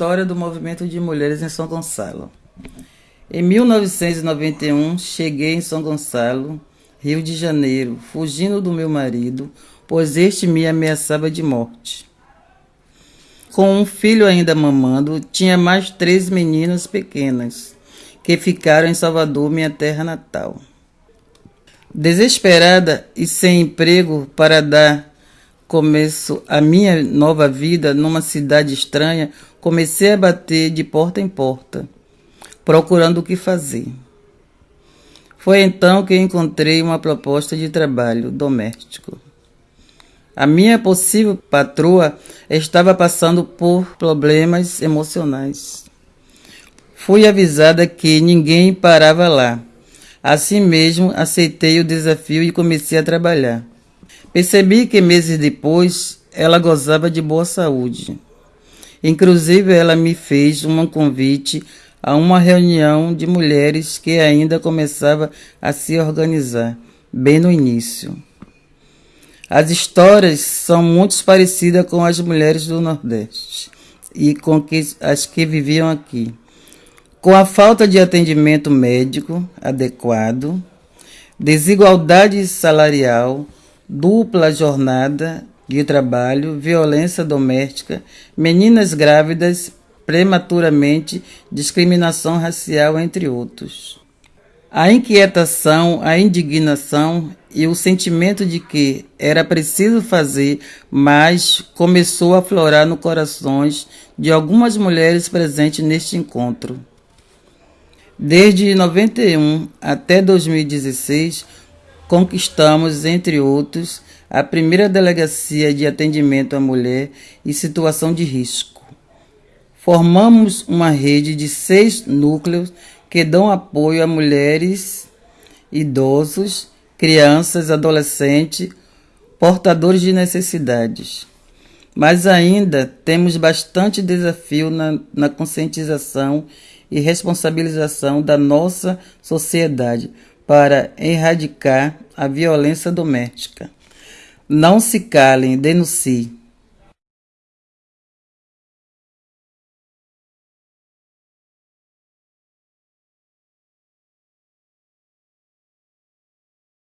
História do movimento de mulheres em São Gonçalo. Em 1991, cheguei em São Gonçalo, Rio de Janeiro, fugindo do meu marido, pois este me ameaçava de morte. Com um filho ainda mamando, tinha mais três meninas pequenas, que ficaram em Salvador, minha terra natal. Desesperada e sem emprego para dar começo a minha nova vida numa cidade estranha, comecei a bater de porta em porta, procurando o que fazer. Foi então que encontrei uma proposta de trabalho doméstico. A minha possível patroa estava passando por problemas emocionais. Fui avisada que ninguém parava lá. Assim mesmo, aceitei o desafio e comecei a trabalhar. Percebi que meses depois ela gozava de boa saúde. Inclusive, ela me fez um convite a uma reunião de mulheres que ainda começava a se organizar, bem no início. As histórias são muito parecidas com as mulheres do Nordeste e com as que viviam aqui. Com a falta de atendimento médico adequado, desigualdade salarial, dupla jornada de trabalho, violência doméstica, meninas grávidas prematuramente, discriminação racial, entre outros. A inquietação, a indignação e o sentimento de que era preciso fazer mais começou a aflorar no corações de algumas mulheres presentes neste encontro. Desde 91 até 2016, conquistamos, entre outros, a primeira delegacia de atendimento à mulher em situação de risco. Formamos uma rede de seis núcleos que dão apoio a mulheres, idosos, crianças, adolescentes, portadores de necessidades. Mas ainda temos bastante desafio na, na conscientização e responsabilização da nossa sociedade para erradicar a violência doméstica. Não se calem, denuncie.